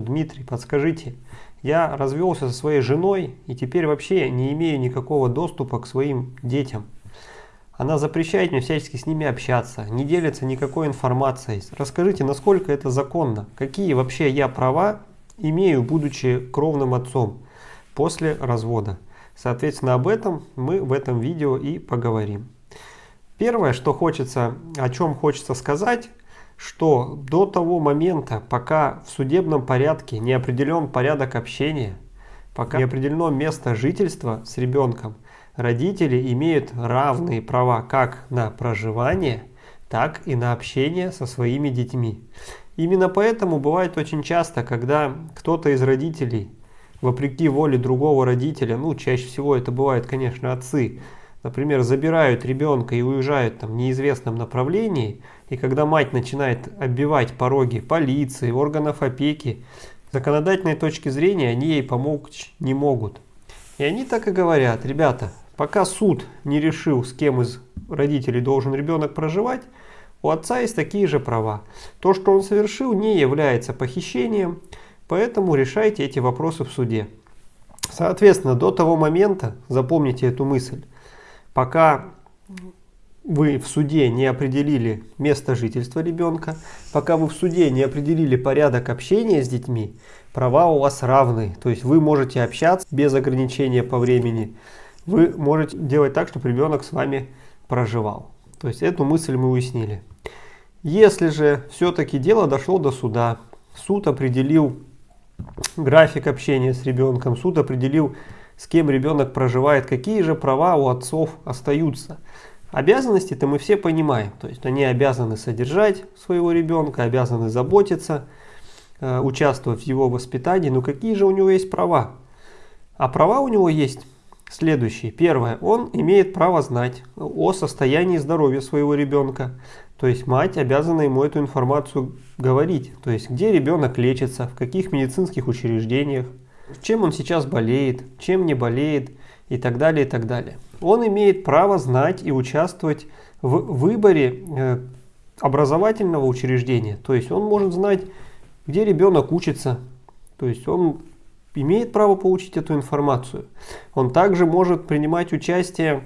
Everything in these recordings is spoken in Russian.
Дмитрий, подскажите, я развелся со своей женой и теперь вообще не имею никакого доступа к своим детям. Она запрещает мне всячески с ними общаться, не делится никакой информацией. Расскажите, насколько это законно? Какие вообще я права имею, будучи кровным отцом после развода? Соответственно, об этом мы в этом видео и поговорим. Первое, что хочется, о чем хочется сказать, что до того момента, пока в судебном порядке не определен порядок общения, пока не определено место жительства с ребенком, родители имеют равные права как на проживание, так и на общение со своими детьми. Именно поэтому бывает очень часто, когда кто-то из родителей, вопреки воле другого родителя, ну чаще всего это бывают, конечно, отцы, например, забирают ребенка и уезжают там в неизвестном направлении, и когда мать начинает оббивать пороги полиции, органов опеки, законодательной точки зрения они ей помочь не могут. И они так и говорят, ребята, пока суд не решил, с кем из родителей должен ребенок проживать, у отца есть такие же права. То, что он совершил, не является похищением, поэтому решайте эти вопросы в суде. Соответственно, до того момента, запомните эту мысль, пока вы в суде не определили место жительства ребенка, пока вы в суде не определили порядок общения с детьми, права у вас равны. То есть вы можете общаться без ограничения по времени. Вы можете делать так, чтобы ребенок с вами проживал. То есть эту мысль мы уяснили. Если же все-таки дело дошло до суда, суд определил график общения с ребенком, суд определил с кем ребенок проживает, какие же права у отцов остаются. Обязанности-то мы все понимаем, то есть они обязаны содержать своего ребенка, обязаны заботиться, э, участвовать в его воспитании, но какие же у него есть права? А права у него есть следующие. Первое, он имеет право знать о состоянии здоровья своего ребенка, то есть мать обязана ему эту информацию говорить, то есть где ребенок лечится, в каких медицинских учреждениях, чем он сейчас болеет, чем не болеет и так далее, и так далее. Он имеет право знать и участвовать в выборе э, образовательного учреждения. То есть он может знать, где ребенок учится. То есть он имеет право получить эту информацию. Он также может принимать участие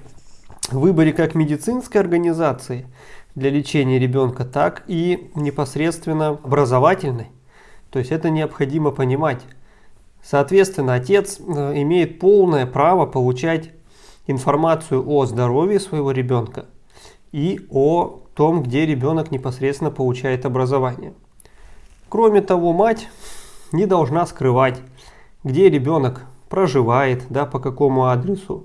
в выборе как медицинской организации для лечения ребенка, так и непосредственно образовательной. То есть это необходимо понимать. Соответственно, отец э, имеет полное право получать информацию о здоровье своего ребенка и о том, где ребенок непосредственно получает образование. Кроме того, мать не должна скрывать, где ребенок проживает, да, по какому адресу,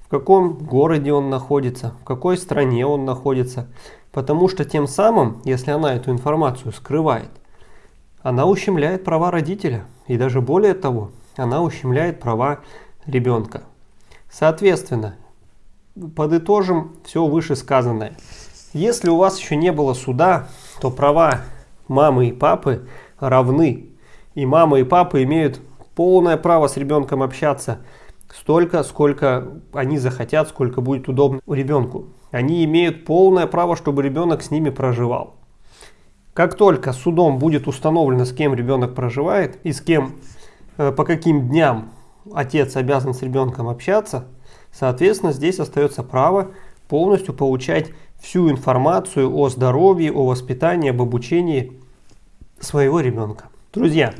в каком городе он находится, в какой стране он находится. Потому что тем самым, если она эту информацию скрывает, она ущемляет права родителя. И даже более того, она ущемляет права ребенка. Соответственно, подытожим все вышесказанное. Если у вас еще не было суда, то права мамы и папы равны. И мама и папа имеют полное право с ребенком общаться столько, сколько они захотят, сколько будет удобно ребенку. Они имеют полное право, чтобы ребенок с ними проживал. Как только судом будет установлено, с кем ребенок проживает и с кем, э, по каким дням отец обязан с ребенком общаться, соответственно, здесь остается право полностью получать всю информацию о здоровье, о воспитании, об обучении своего ребенка. Друзья,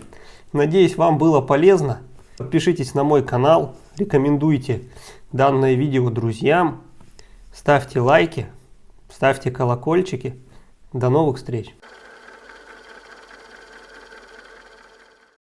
надеюсь, вам было полезно. Подпишитесь на мой канал, рекомендуйте данное видео друзьям, ставьте лайки, ставьте колокольчики. До новых встреч!